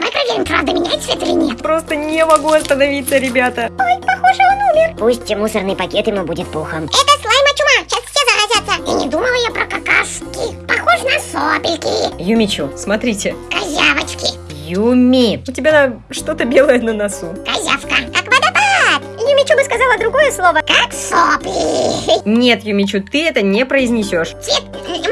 давай проверим, правда меняет цвет или нет. Просто не могу остановиться, ребята. Ой, похоже, он умер. Пусть мусорный пакет ему будет пухом. Это слайма чума, сейчас все заразятся. И не думала я про какашки. Похож на сопельки, Юмичу, смотрите. козявочки, Юми, у тебя что-то белое на носу. козявка, как водопад, Юмичу бы сказала другое слово. как сопли. Нет, Юмичу, ты это не произнесешь. Цвет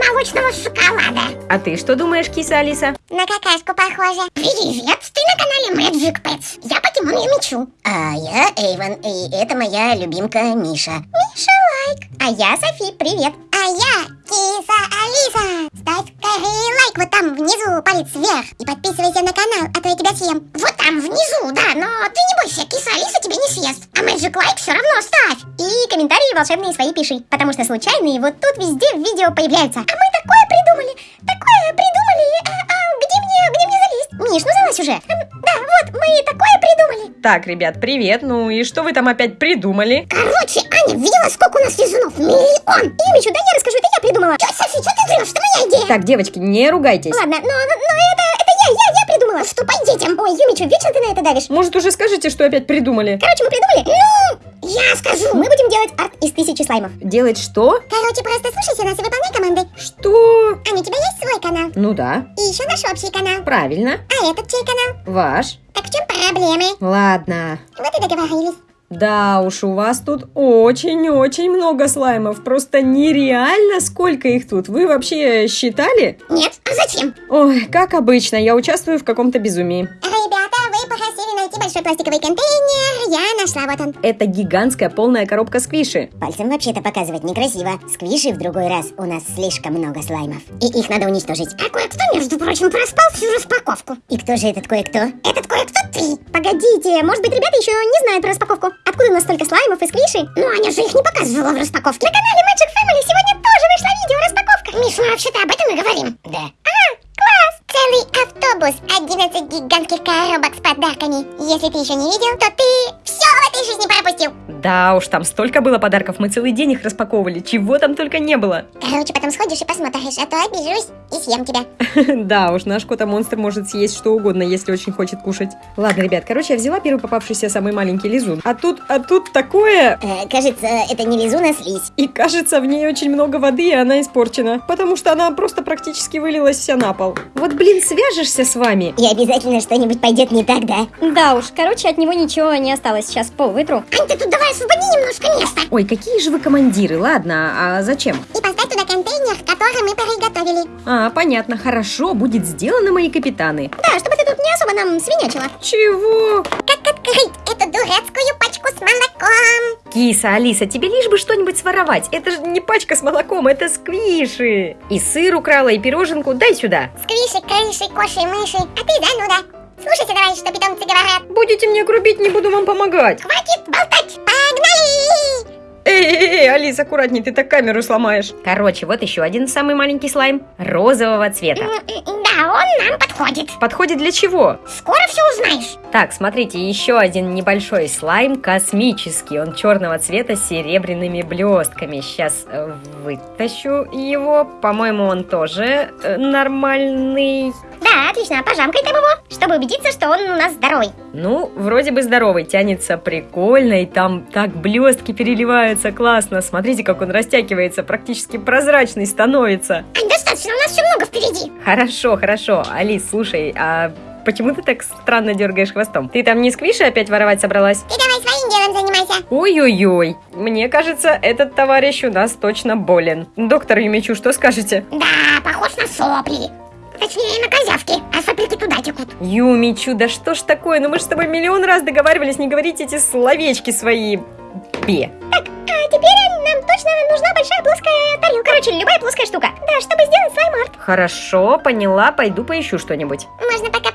молочного шоколада. А ты что думаешь, киса Алиса? На какашку похоже. Привет, ты на канале Magic Pets. Я покемон Юмичу. А я Эйвен, и это моя любимка Миша. Миша лайк. А я Софи, привет. А я киса Алиса. Ставь скорее лайк вот там внизу, палец вверх. И подписывайся на канал, а то я тебя съем. Вот там внизу, да, но ты не бойся, киса Алиса тебя не съест. А Magic лайк все равно ставь. И комментарии волшебные свои пиши, потому что случайные вот тут везде в видео появляются. А мы такое придумали, такое придумали. А, а где мне, залезть? Миш, ну залазь уже. Да, вот, мы такое придумали. Так, ребят, привет. Ну и что вы там опять придумали? Короче, Аня, видела, сколько у нас лизунов? Миллион. Юмичу, да я расскажу, это я придумала. Тетя Софи, что ты врешь? Это моя идея. Так, девочки, не ругайтесь. Ладно, но, но, но это, это я, я, придумала. Ступай к детям. Ой, Юмичу, вечно ты на это давишь. Может, уже скажете, что опять придумали? Короче, мы придумали. Ну, я скажу. Мы будем делать арт из тысячи слаймов. Делать что? Короче, просто слушайся нас и выполняй команды. Что? Аня, у тебя есть свой канал? Ну да, И еще наш общий канал. правильно. А этот чей канал? Ваш. Так в чем проблемы? Ладно. Вот и договорились. Да уж, у вас тут очень-очень много слаймов. Просто нереально, сколько их тут. Вы вообще считали? Нет? А зачем? Ой, как обычно, я участвую в каком-то безумии. Ребята, вы попросили найти большой пластиковый контейнер. Я нашла, вот он. Это гигантская полная коробка сквиши. Пальцем вообще-то показывать некрасиво. Сквиши в другой раз у нас слишком много слаймов. И их надо уничтожить. А кое-кто, между прочим, проспал всю распаковку. И кто же этот кое-кто? Этот кое-кто ты. Погодите, может быть ребята еще не знают про распаковку? Откуда у нас столько слаймов и сквиши? Ну, Аня же их не показывала в распаковке. На канале Magic Family сегодня тоже вышло видео распаковка. Миш, мы вообще-то об этом и говорим. Да. Целый автобус, 11 гигантских коробок с подарками. Если ты еще не видел, то ты все в этой жизни пропустил. Да уж, там столько было подарков, мы целый день их распаковывали. Чего там только не было. Короче, потом сходишь и посмотришь, а то обижусь и съем тебя. Да уж, наш кота-монстр может съесть что угодно, если очень хочет кушать. Ладно, ребят, короче, я взяла первый попавшийся самый маленький лизун. А тут, а тут такое... Э, кажется, это не лизун, а слизь. И кажется, в ней очень много воды, и она испорчена. Потому что она просто практически вылилась вся на пол. Вот, блин, свяжешься с вами. И обязательно что-нибудь пойдет не так, да? Да уж, короче, от него ничего не осталось. Сейчас пол вытру. Ань, ты тут давай освободи немножко места. Ой, какие же вы командиры, ладно, а зачем? И поставь туда контейнер, который мы приготовили. А, понятно, хорошо, будет сделано, мои капитаны. Да, чтобы ты тут не особо нам свинячила. Чего? Как открыть эту дурацкую пачку с молоком? Киса, Алиса, тебе лишь бы что-нибудь своровать. Это же не пачка с молоком, это сквиши. И сыр украла, и пироженку. Дай сюда. Сквиши, крыши, коши, мыши. А ты зануда. Слушайте давай, что питомцы говорят. Будете мне грубить, не буду вам помогать. Хватит болтать. Эй, эй, эй, Алис, аккуратней, ты так камеру сломаешь. Короче, вот еще один самый маленький слайм. Розового цвета. Да, он нам подходит. Подходит для чего? Скоро все узнаешь. Так, смотрите, еще один небольшой слайм космический. Он черного цвета с серебряными блестками. Сейчас э, вытащу его. По-моему, он тоже э, нормальный. Да, отлично, пожамкай там его, чтобы убедиться, что он у нас здоровый. Ну, вроде бы здоровый, тянется прикольно, и там так блестки переливаются классно. Смотрите, как он растягивается, практически прозрачный становится. Ань, достаточно, у нас все много впереди. Хорошо, хорошо. Алис, слушай, а почему ты так странно дергаешь хвостом? Ты там не сквиши опять воровать собралась? Ты давай своим делом занимайся. Ой-ой-ой, мне кажется, этот товарищ у нас точно болен. Доктор Юмичу, что скажете? Да, похож на сопли. Точнее, на козявки, а соплики туда текут. Юмичу, да что ж такое? Ну мы же с тобой миллион раз договаривались не говорить эти словечки свои. Бе. А теперь нам точно нужна большая плоская тарелка. Короче, любая плоская штука. Да, чтобы сделать слайм-арт. Хорошо, поняла, пойду поищу что-нибудь. Можно пока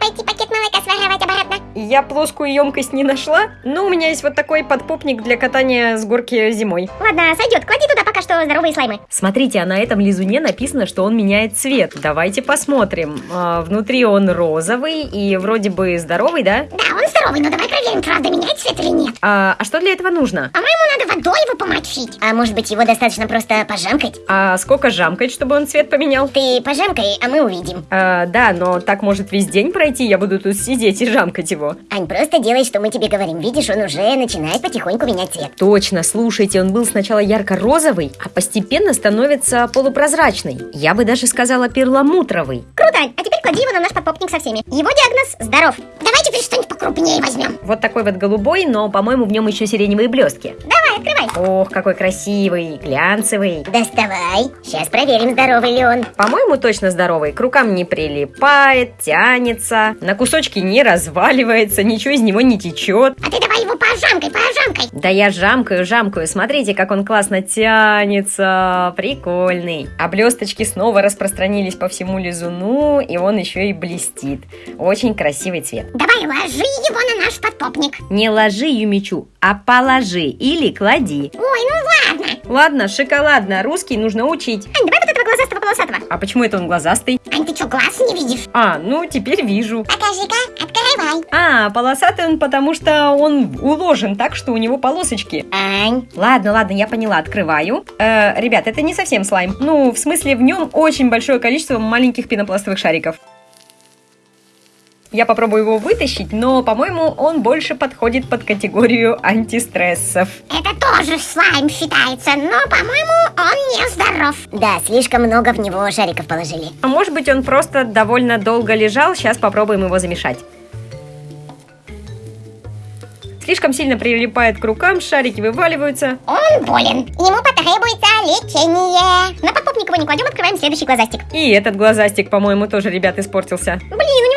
Я плоскую емкость не нашла, но у меня есть вот такой подпопник для катания с горки зимой. Ладно, сойдет. Клади туда пока что здоровые слаймы. Смотрите, а на этом лизуне написано, что он меняет цвет. Давайте посмотрим. А, внутри он розовый и вроде бы здоровый, да? Да, он здоровый, но давай проверим, правда меняет цвет или нет. А, а что для этого нужно? По-моему, надо водой его помочить. А может быть его достаточно просто пожамкать? А сколько жамкать, чтобы он цвет поменял? Ты пожамкай, а мы увидим. А, да, но так может весь день пройти, я буду тут сидеть и жамкать его. Ань, просто делай, что мы тебе говорим. Видишь, он уже начинает потихоньку менять цвет. Точно, слушайте, он был сначала ярко-розовый, а постепенно становится полупрозрачный. Я бы даже сказала перламутровый. Круто, Ань. А теперь клади его на наш подпопник со всеми. Его диагноз – здоров. Давай теперь что-нибудь покрупнее возьмем. Вот такой вот голубой, но, по-моему, в нем еще сиреневые блестки. Давай, открывай. Ох, какой красивый, глянцевый. Доставай. Сейчас проверим, здоровый ли он. По-моему, точно здоровый. К рукам не прилипает, тянется, на кусочки не разваливается, ничего из него не течет. А ты давай его пожамкай, пожамкай. Да я жамкаю, жамкаю. Смотрите, как он классно тянется. Прикольный. А блесточки снова распространились по всему лизуну, и он еще и блестит. Очень красивый цвет. Давай ложи его на наш подтопник. Не ложи Юмичу, а положи или клади. Ой, ну ладно. Ладно, шоколадно, русский нужно учить. Ань, давай вот этого глазастого полосатого. А почему это он глазастый? Ань, ты что, глаз не видишь? А, ну теперь вижу. Покажи-ка, открывай. А, полосатый он потому, что он уложен так, что у него полосочки. Ань, Ладно, ладно, я поняла, открываю. Э, ребят, это не совсем слайм. Ну, в смысле, в нем очень большое количество маленьких пенопластовых шариков. Я попробую его вытащить, но, по-моему, он больше подходит под категорию антистрессов. Это тоже слайм считается, но, по-моему, он не здоров. да, слишком много в него шариков положили. А может быть, он просто довольно долго лежал, сейчас попробуем его замешать. Слишком сильно прилипает к рукам, шарики вываливаются. Он болен. Ему потребуется лечение. На подпопник его не кладем, открываем следующий глазастик. И этот глазастик, по-моему, тоже, ребят, испортился. Блин,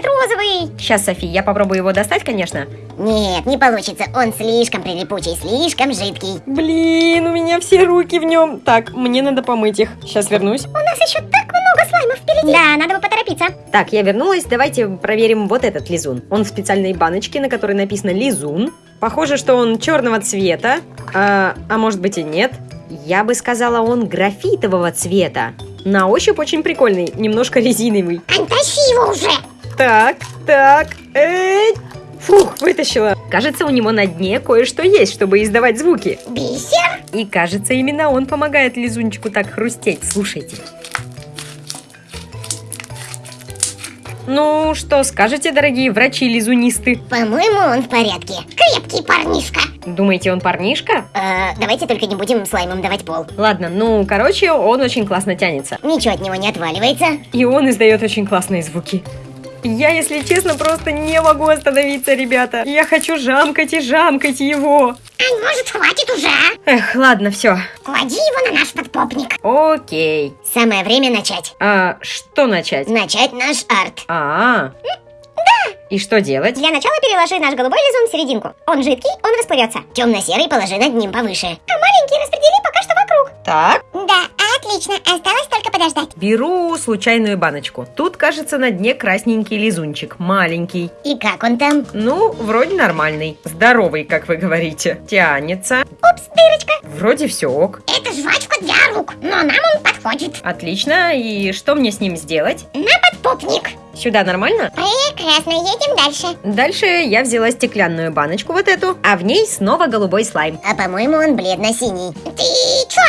цвет, розовый. Сейчас, Софи, я попробую его достать, конечно. Нет, не получится, он слишком прилипучий, слишком жидкий. Блин, у меня все руки в нем. Так, мне надо помыть их. Сейчас вернусь. У нас еще так много слаймов впереди. Да, надо бы поторопиться. Так, я вернулась. Давайте проверим вот этот лизун. Он в специальной баночке, на которой написано лизун. Похоже, что он черного цвета. А, а может быть и нет. Я бы сказала, он графитового цвета. На ощупь очень прикольный, немножко резиновый. Ань, тащи его уже. Так, так, эй. Фух, вытащила. Кажется, у него на дне кое-что есть, чтобы издавать звуки. Бисер. И кажется, именно он помогает лизунчику так хрустеть. Слушайте. Ну, что скажете, дорогие врачи-лизунисты? По-моему, он в порядке. Крепкий парнишка. Думаете, он парнишка? Э, давайте только не будем слаймом давать пол. Ладно, ну, короче, он очень классно тянется. Ничего от него не отваливается. И он издает очень классные звуки. Я, если честно, просто не могу остановиться, ребята. Я хочу жамкать и жамкать его. Ань, может, хватит уже, а? Эх, ладно, все. Клади его на наш подпопник. Окей. Самое время начать. А что начать? Начать наш арт. А, да. И что делать? Для начала переложи наш голубой лизун в серединку. Он жидкий, он расплывется. Темно-серый положи над ним повыше. А маленький распредели пока что вокруг. Так, Да, отлично. Осталось только подождать. беру случайную баночку. Тут, кажется, на дне красненький лизунчик, маленький. И как он там? Ну, вроде нормальный. Здоровый, как вы говорите. Тянется. Упс, дырочка. Вроде все ок. Это жвачка для рук, но нам он подходит. Отлично. И что мне с ним сделать? На подпопник. Сюда нормально? Прекрасно, едем дальше. Дальше я взяла стеклянную баночку вот эту, а в ней снова голубой слайм. А по-моему, он бледно-синий. Ты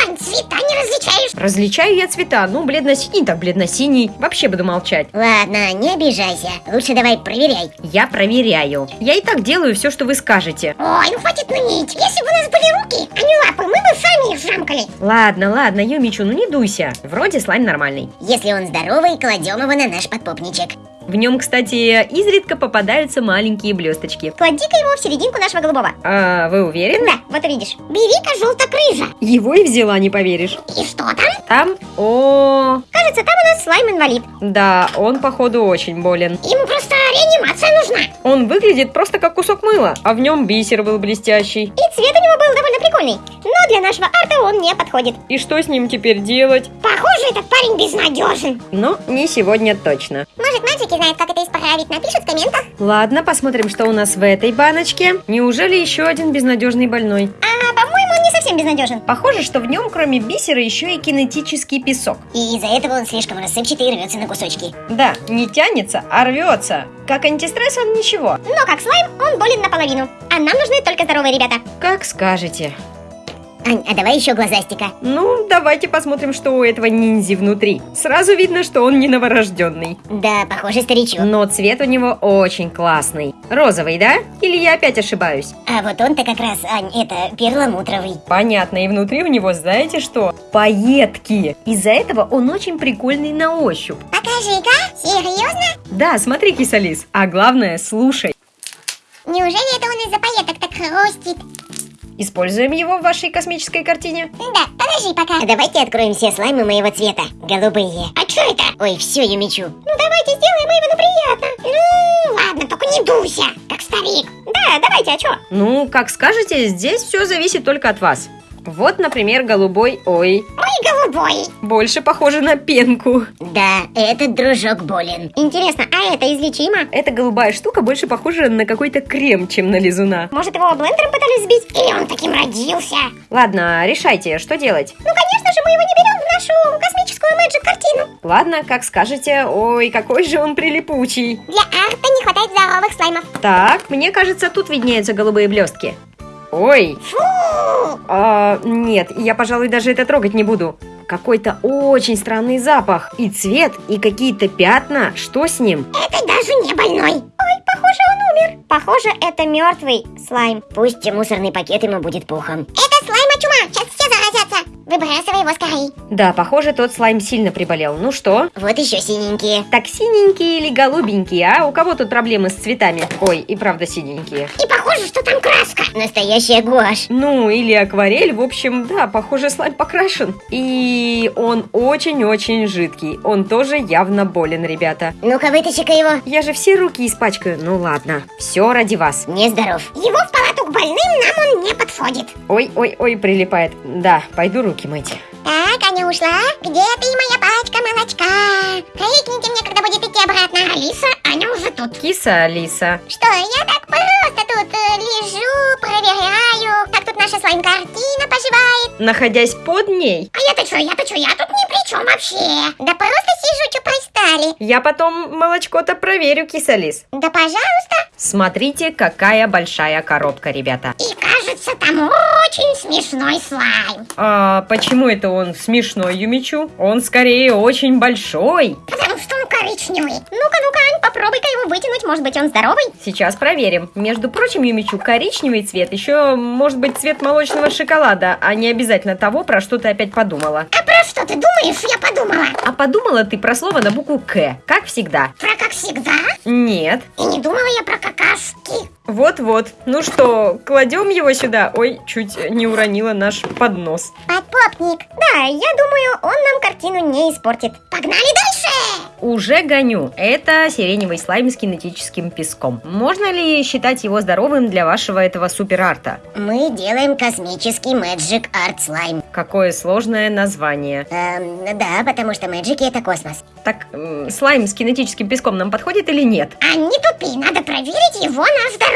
Ань, цвета не различаешь? Различаю я цвета, ну, бледно-синий, так бледно-синий. Вообще буду молчать. Ладно, не обижайся. Лучше давай проверяй. Я проверяю. Я и так делаю все, что вы скажете. Ой, ну хватит ныть. Если бы у нас были руки, а не лапы, мы бы сами их жамкали. Ладно, ладно, Юмичу, ну не дуйся. Вроде слайм нормальный. Если он здоровый, кладем его на наш подпопничек. В нем, кстати, изредка попадаются маленькие блесточки. Клади-ка его в серединку нашего голубого. А вы уверены? Да, вот увидишь. Бери-ка желтокрыжа. Его и взяла, не поверишь. И что там? Там, о, Кажется, там у нас слайм-инвалид. да, он походу очень болен. Ему просто реанимация нужна. Он выглядит просто как кусок мыла, а в нем бисер был блестящий. И цвет у него был довольно прикольный. Но для нашего арта он не подходит. И что с ним теперь делать? Похоже, этот парень безнадежен. Но не сегодня точно. Может, мальчики знают, как это исправить? Напишут в комментах. Ладно, посмотрим, что у нас в этой баночке. Неужели еще один безнадежный больной? А, по-моему, он не совсем совсем безнадежен. Похоже, что в нем кроме бисера еще и кинетический песок. И из-за этого он слишком рассыпчатый и рвется на кусочки. Да, не тянется, а рвется. Как антистресс он ничего. Но как слайм, он болен наполовину. А нам нужны только здоровые ребята. Как скажете. Ань, а давай еще глазастика. Ну, давайте посмотрим, что у этого ниндзи внутри. Сразу видно, что он не новорожденный. Да, похоже, старичок. Но цвет у него очень классный. Розовый, да? Или я опять ошибаюсь? А вот он-то как раз, Ань, это перламутровый. Понятно, и внутри у него, знаете что? Пайетки. Из-за этого он очень прикольный на ощупь. Покажи-ка, серьезно? Да, смотри, кисалис. А главное, слушай. Неужели это он из-за пайеток так хрустит? Используем его в вашей космической картине? Да, подожди пока. А давайте откроем все слаймы моего цвета. Голубые. А что это? Ой, все, я мечу. Ну давайте сделаем Эйвену приятно. Ну, ладно, только не дуйся, как старик. Да, давайте, а что? Ну, как скажете, здесь все зависит только от вас. Вот, например, голубой, ой, Ой, голубой. больше похоже на пенку. Да, этот дружок болен. Интересно, а это излечимо? Эта голубая штука больше похожа на какой-то крем, чем на лизуна. Может, его блендером пытались сбить? Или он таким родился? Ладно, решайте, что делать. Ну, конечно же, мы его не берем в нашу космическую мэджик-картину. Ладно, как скажете. Ой, какой же он прилипучий. Для арта не хватает здоровых слаймов. Так, мне кажется, тут виднеются голубые блестки. Ой, Фу! А, нет, я, пожалуй, даже это трогать не буду. Какой-то очень странный запах. И цвет, и какие-то пятна. Что с ним? Это даже не больной. Ой, похоже, он умер. Похоже, это мертвый слайм. Пусть мусорный пакет ему будет пухом. Это слайма чума. Сейчас. Выбрасывай его скорее. Да, похоже, тот слайм сильно приболел. Ну что? Вот еще синенькие. Так синенькие или голубенькие, а? У кого тут проблемы с цветами? Ой, и правда синенькие. И похоже, что там краска. Настоящая гуашь. Ну, или акварель, в общем, да, похоже, слайм покрашен. И он очень-очень жидкий. Он тоже явно болен, ребята. Ну-ка, вытащи-ка его. Я же все руки испачкаю. Ну ладно, все ради вас. Нездоров. Его в палату к больным нам он не подходит. Ой-ой-ой, прилипает. Да, пойду руки мыть. Так, Аня ушла. Где ты, моя пачка молочка? Крикните мне, когда будет идти обратно. Алиса, Аня уже тут. Киса, Алиса. Что, я так просто тут э, лежу, проверяю, как тут наша слайм-картина поживает. Находясь под ней, А я-то что, я-то что, я тут ни при чем вообще. Да просто сижу, что пристали. я потом молочко-то проверю, киса Лис. Да пожалуйста. Смотрите, какая большая коробка, ребята. И кажется, там очень смешной слайм. А почему это он смешной, Юмичу? Он скорее очень большой. Потому что он коричневый. Ну-ка, ну-ка, Ань, попробуй-ка его вытянуть, может быть, он здоровый? Сейчас проверим. Между прочим, Юмичу, коричневый цвет еще может быть цвет молочного шоколада, а не обязательно того, про что ты опять подумала. А про что ты думаешь, я подумала? А подумала ты про слово на букву К, как всегда. Про как всегда? Нет. И не думала я про какашки. Вот-вот. Ну что, кладем его сюда. Ой, чуть не уронила наш поднос. Подпопник. Да, я думаю, он нам картину не испортит. Погнали дальше. Уже гоню. Это сиреневый слайм с кинетическим песком. Можно ли считать его здоровым для вашего этого суперарта? Мы делаем космический Magic Art Slime. Какое сложное название. Эм, да, потому что Magic это космос. Так, м, слайм с кинетическим песком нам подходит или нет? А не тупи, надо проверить его на здоровье.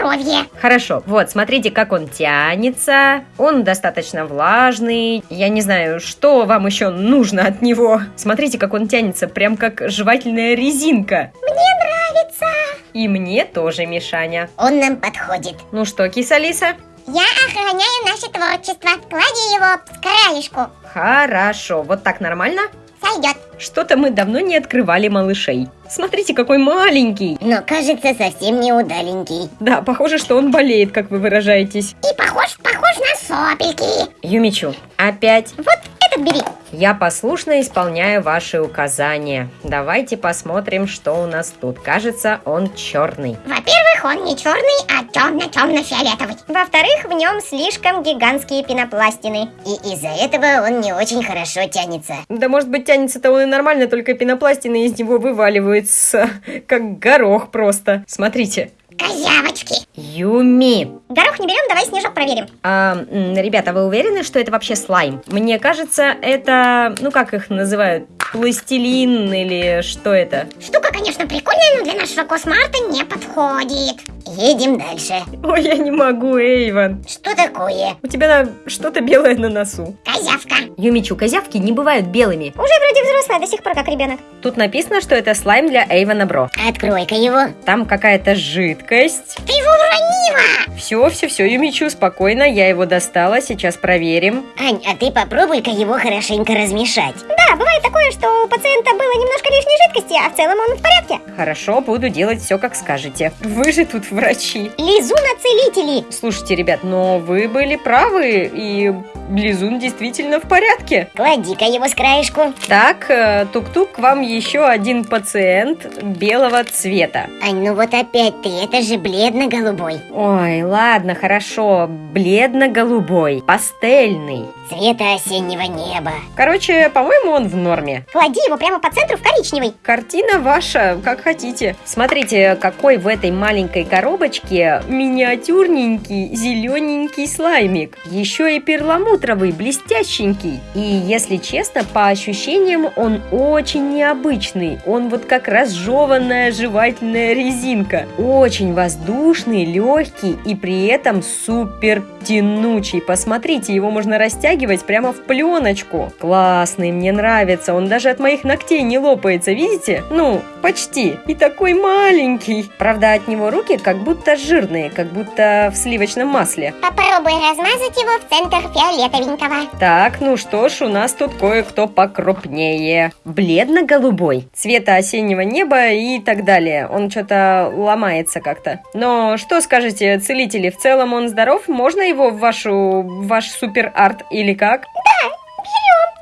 Хорошо, вот, смотрите, как он тянется. Он достаточно влажный. Я не знаю, что вам еще нужно от него. Смотрите, как он тянется, прям как жевательная резинка. Мне нравится. И мне тоже, Мишаня. Он нам подходит. Ну что, киса-лиса? Я охраняю наше творчество. Клади его с краешку. Хорошо, вот так нормально? Сойдет. Что-то мы давно не открывали малышей. Смотрите, какой маленький. Но кажется совсем не удаленький. Да, похоже, что он болеет, как вы выражаетесь. И похож, похож на сопельки. Юмичу, опять. Вот этот бери. Я послушно исполняю ваши указания. Давайте посмотрим, что у нас тут. Кажется, он черный. Во-первых, он не черный, а темно-темно-фиолетовый. Во-вторых, в нем слишком гигантские пенопластины. И из-за этого он не очень хорошо тянется. Да может быть тянется-то он и нормально, только пенопластины из него вываливаются, как горох просто. Смотрите. Козявочки. Юми. Горох не берем, давай снежок проверим. А, ребята, вы уверены, что это вообще слайм? Мне кажется, это, ну как их называют, пластилин или что это? Штука, конечно, прикольная, но для нашего космарта не подходит. Едем дальше. Ой, я не могу, Эйвен. Что такое? У тебя на- что-то белое на носу. Козявка. Юмичу, козявки не бывают белыми. Уже вроде взрослая, до сих пор как ребенок. Тут написано, что это слайм для Эйвена Бро. Открой-ка его. Там какая-то жидкость. Ты его уронила. Все, все, все, Юмичу, спокойно, я его достала, сейчас проверим. Ань, а ты попробуй-ка его хорошенько размешать. Да, бывает такое, что у пациента было немножко лишней жидкости, а в целом он в порядке. Хорошо, буду делать все, как скажете. Вы же тут врачи. Лизуна-целители. Слушайте, ребят, но вы были правы, и Лизун действительно в порядке. Клади-ка его с краешку. Так, э, тук-тук, к вам еще один пациент белого цвета. Ань, ну вот опять ты, это же бледно-голубой. Ой, ладно, хорошо, бледно-голубой, пастельный. Цвета осеннего неба. Короче, по-моему, он в норме. Клади его прямо по центру в коричневый. Картина ваша, как хотите. Смотрите, какой в этой маленькой коробочке миниатюрненький зелененький слаймик. Еще и перламутровый, блестященький. И если честно, по ощущениям он очень необычный. Он вот как разжеванная жевательная резинка. Очень воздушный, легкий и при этом супер тянучий. Посмотрите, его можно растягивать прямо в пленочку. Классный, мне нравится. Он даже от моих ногтей не лопается, видите? Ну, почти. И такой маленький. Правда, от него руки как будто жирные, как будто в сливочном масле. Попробуй размазать его в центр фиолетовенького. Так, ну что ж, у нас тут кое-кто покрупнее. Бледно-голубой, цвета осеннего неба и так далее. Он что-то ломается как-то. Но что скажете, целители, в целом он здоров? Можно его в вашу, в ваш супер-арт или как?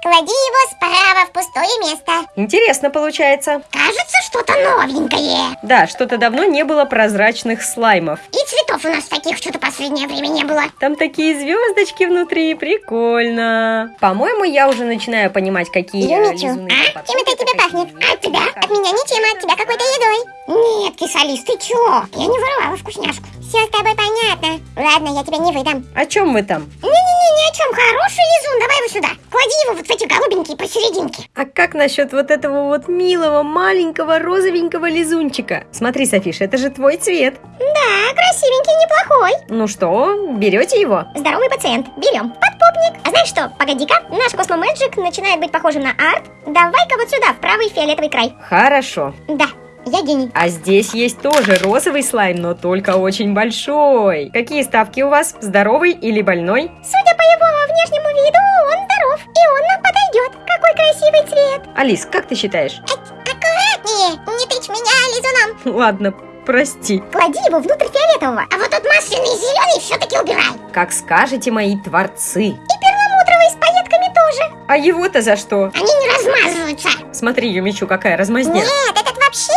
Клади его справа в пустое место. Интересно получается. Кажется, что-то новенькое. Да, что-то давно не было прозрачных слаймов. И цветов у нас таких что-то последнее время не было. Там такие звездочки внутри, прикольно. По-моему, я уже начинаю понимать, какие Юмичу, а? Чем это от тебя пахнет? От тебя? От меня ничем, а от тебя какой-то едой. Нет, кисалис, ты чё? Я не воровала вкусняшку. Все с тобой понятно. Ладно, я тебя не выдам. О чем вы там? Не-не-не, ни о чем. Хороший лизун, давай его сюда. Клади его вот в эти голубенькие посерединке. А как насчет вот этого вот милого, маленького, розовенького лизунчика? Смотри, Софиша, это же твой цвет. Да, красивенький, неплохой. Ну что, берете его? Здоровый пациент. Берем. Подпопник. А знаешь что? Погоди-ка. Наш Космо Мэджик начинает быть похожим на арт. Давай-ка вот сюда, в правый фиолетовый край. Хорошо. Да, я гений. А здесь есть тоже розовый слайм, но только очень большой. Какие ставки у вас? Здоровый или больной? Судя по его внешнему виду, он здоров. И он нам подойдет. Какой красивый цвет. Алис, как ты считаешь? Аккуратнее, не тычь меня лизуном. Ладно, прости. Клади его внутрь фиолетового. А вот тот масляный зеленый все-таки убирай. Как скажете мои творцы. И перламутровый с пайетками тоже. А его-то за что? Они не размазываются. Смотри, Юмичу, какая размазня. Нет, этот вообще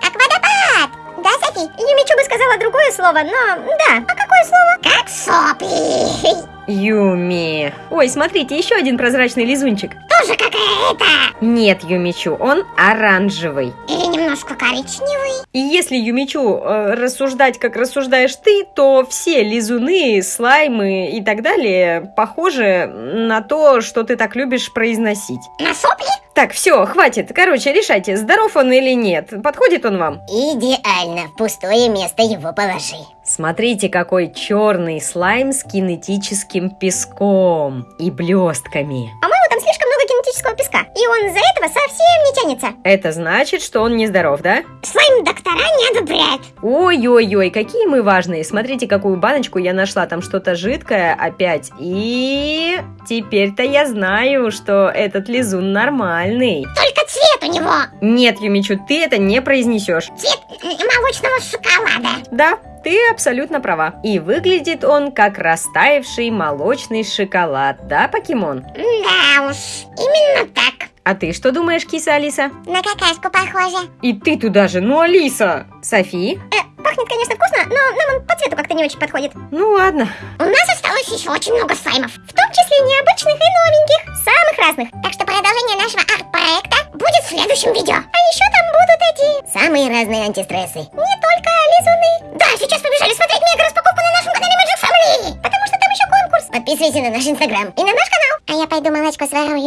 как водопад. Да, Софи? Юмичу бы сказала другое слово, но да. А какое слово? Как сопли. Юми. Ой, смотрите, еще один прозрачный лизунчик. Тоже как это. Нет, Юмичу, он оранжевый. Или немножко коричневый. И если, Юмичу, э, рассуждать, как рассуждаешь ты, то все лизуны, слаймы и так далее похожи на то, что ты так любишь произносить. На сопли? Так, все, хватит. Короче, решайте, здоров он или нет. Подходит он вам? Идеально. В пустое место его положи. Смотрите, какой черный слайм с кинетическим песком и блестками. По-моему, там слишком много кинетического песка. И он из-за этого совсем не тянется. Это значит, что он нездоров, да? Слайм доктора не одобряют. Ой-ой-ой, какие мы важные. Смотрите, какую баночку я нашла. Там что-то жидкое опять. И теперь-то я знаю, что этот лизун нормальный. Только цвет у него. Нет, Юмичу, ты это не произнесешь. Цвет молочного шоколада. Да, ты абсолютно права. И выглядит он как растаявший молочный шоколад, да, покемон? Да уж, именно так. А ты что думаешь, киса Алиса? На какашку похоже. И ты туда же, ну Алиса! Софи? Э, пахнет, конечно, вкусно, но нам он по цвету как-то не очень подходит. Ну ладно. У нас осталось еще очень много слаймов. В том числе необычных и новеньких, самых разных. Так что продолжение нашего арт-проекта будет в следующем видео. А еще там будут эти, Самые разные антистрессы. не только лизуны. Да, сейчас побежали смотреть мега-распаковку на нашем канале Magic Family. Потому что там еще конкурс. Подписывайся на наш инстаграм и на наш канал. А я пойду молочко сворую.